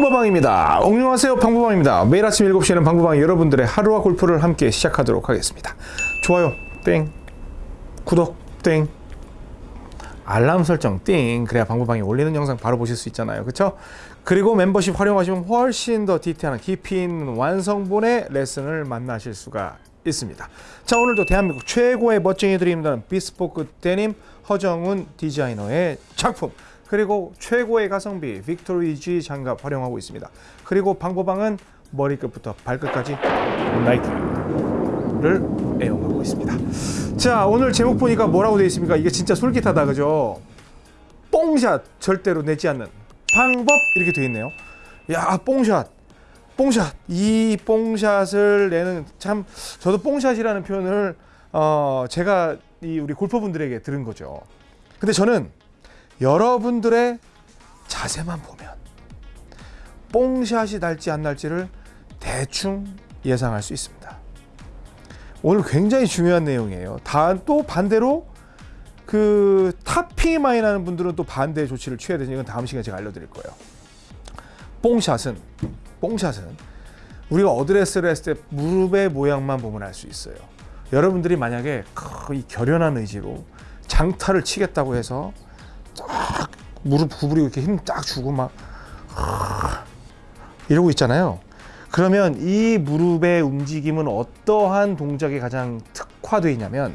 방보방입니다. 옹룡하세요 방보방입니다. 매일 아침 7시에는 방보방이 여러분들의 하루와 골프를 함께 시작하도록 하겠습니다. 좋아요 땡. 구독 땡. 알람 설정 띵. 그래야 방보방이 올리는 영상 바로 보실 수 있잖아요. 그쵸? 그리고 멤버십 활용하시면 훨씬 더 디테일한 깊이 있는 완성본의 레슨을 만나실 수가 있습니다. 자 오늘도 대한민국 최고의 멋쟁이들이 입는다는 비스포크 데님 허정훈 디자이너의 작품 그리고 최고의 가성비 빅토리 G 장갑 활용하고 있습니다. 그리고 방보방은 머리끝부터 발끝까지 나이키를 애용하고 있습니다. 자 오늘 제목 보니까 뭐라고 되어 있습니까? 이게 진짜 솔깃하다 그죠? 뽕샷 절대로 내지 않는 방법 이렇게 되어 있네요. 야 뽕샷. 뽕샷. 이 뽕샷을 내는 참 저도 뽕샷이라는 표현을 어 제가 이 우리 골퍼분들에게 들은 거죠. 근데 저는 여러분들의 자세만 보면 뽕샷이 날지 안 날지를 대충 예상할 수 있습니다. 오늘 굉장히 중요한 내용이에요. 다또 반대로 그 탑핑이 많이 나는 분들은 또 반대 조치를 취해야 되는 이건 다음 시간에 제가 알려드릴 거예요. 뽕샷은 뽕샷은 우리가 어드레스를 했을 때 무릎의 모양만 보면 알 수 있어요. 여러분들이 만약에 이 결연한 의지로 장타를 치겠다고 해서 딱 무릎 구부리고 이렇게 힘딱 주고 막 이러고 있잖아요. 그러면 이 무릎의 움직임은 어떠한 동작에 가장 특화되어 있냐면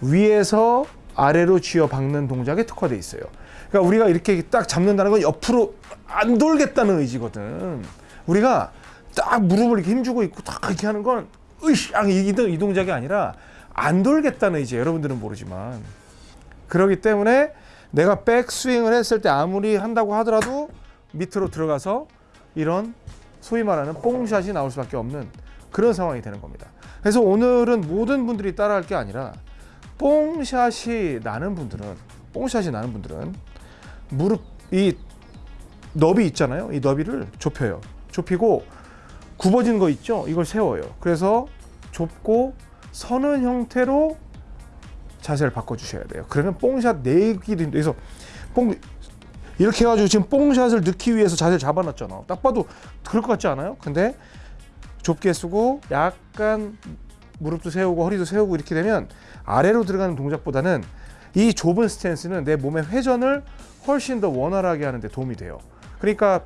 위에서 아래로 쥐어 박는 동작에 특화되어 있어요. 그러니까 우리가 이렇게 딱 잡는다는 건 옆으로 안 돌겠다는 의지거든. 우리가 딱 무릎을 이렇게 힘주고 있고 딱 이렇게 하는 건 으쌰 이, 이 동작이 아니라 안 돌겠다는 의지 여러분들은 모르지만. 그렇기 때문에 내가 백스윙을 했을 때 아무리 한다고 하더라도 밑으로 들어가서 이런 소위 말하는 뽕샷이 나올 수밖에 없는 그런 상황이 되는 겁니다. 그래서 오늘은 모든 분들이 따라할 게 아니라 뽕샷이 나는 분들은 뽕샷이 나는 분들은 무릎 이 너비 있잖아요. 이 너비를 좁혀요. 좁히고 굽어진 거 있죠? 이걸 세워요. 그래서 좁고 서는 형태로 자세를 바꿔 주셔야 돼요. 그러면 뽕샷 내기도 그래서 뽕 이렇게 해가지고 지금 뽕샷을 넣기 위해서 자세를 잡아놨잖아. 딱 봐도 그럴 것 같지 않아요? 근데 좁게 쓰고 약간 무릎도 세우고 허리도 세우고 이렇게 되면 아래로 들어가는 동작보다는 이 좁은 스탠스는 내 몸의 회전을 훨씬 더 원활하게 하는 데 도움이 돼요. 그러니까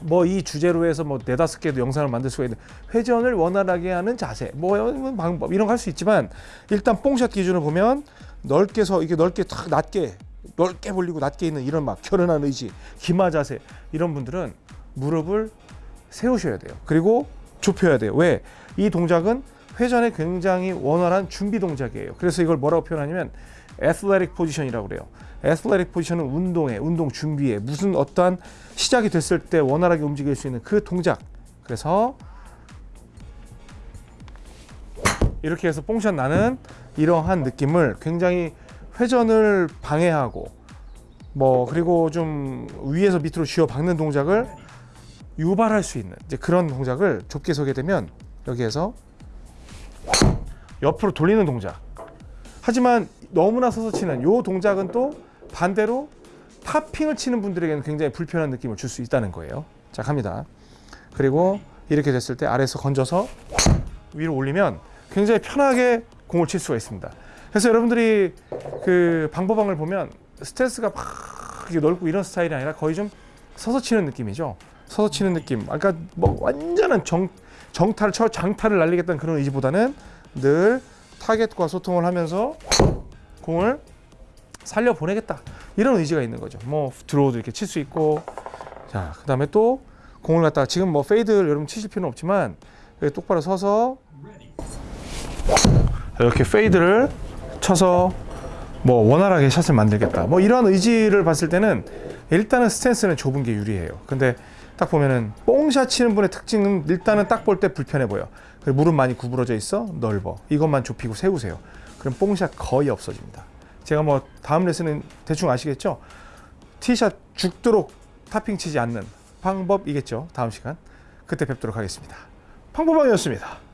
뭐 이 주제로 해서 뭐 네다섯 개도 영상을 만들 수가 있는 회전을 원활하게 하는 자세 뭐 방법 이런 거 할 수 있지만 일단 뽕샷 기준으로 보면 넓게 서 이게 넓게 탁 낮게 넓게 벌리고 낮게 있는 이런 막 결연한 의지 기마 자세 이런 분들은 무릎을 세우셔야 돼요. 그리고 좁혀야 돼요. 왜? 이 동작은 회전에 굉장히 원활한 준비 동작이에요. 그래서 이걸 뭐라고 표현하냐면 애슬레틱 포지션이라고 그래요. 애슬레틱 포지션은 운동에 운동 준비에 무슨 어떠한 시작이 됐을 때 원활하게 움직일 수 있는 그 동작. 그래서 이렇게 해서 뽕샷 나는 이러한 느낌을 굉장히 회전을 방해하고 뭐 그리고 좀 위에서 밑으로 쥐어 박는 동작을 유발할 수 있는 이제 그런 동작을 좁게 서게 되면 여기에서 옆으로 돌리는 동작 하지만 너무나 서서 치는 요 동작은 또 반대로 탑핑을 치는 분들에게는 굉장히 불편한 느낌을 줄 수 있다는 거예요. 자 갑니다. 그리고 이렇게 됐을 때 아래에서 건져서 위로 올리면 굉장히 편하게 공을 칠 수가 있습니다. 그래서 여러분들이 그 방법방을 보면 스탠스가 막 넓고 이런 스타일이 아니라 거의 좀 서서 치는 느낌이죠. 서서 치는 느낌. 아까 뭐 완전한 정, 정타를 쳐 장타를 날리겠다는 그런 의지보다는 늘 타겟과 소통을 하면서 공을 살려 보내겠다. 이런 의지가 있는 거죠. 뭐 드로우도 이렇게 칠 수 있고. 자 그 다음에 또 공을 갖다가 지금 뭐 페이드를 여러분 치실 필요는 없지만 똑바로 서서 이렇게 페이드를 쳐서 뭐 원활하게 샷을 만들겠다. 뭐 이런 의지를 봤을 때는 일단은 스탠스는 좁은 게 유리해요. 근데 딱 보면은 뽕샷 치는 분의 특징은 일단은 딱 볼 때 불편해 보여. 무릎 많이 구부러져 있어 넓어. 이것만 좁히고 세우세요. 그럼 뽕샷 거의 없어집니다. 제가 뭐 다음 레슨은 대충 아시겠죠? 티샷 죽도록 타핑 치지 않는 방법이겠죠? 다음 시간. 그때 뵙도록 하겠습니다. 방법방이었습니다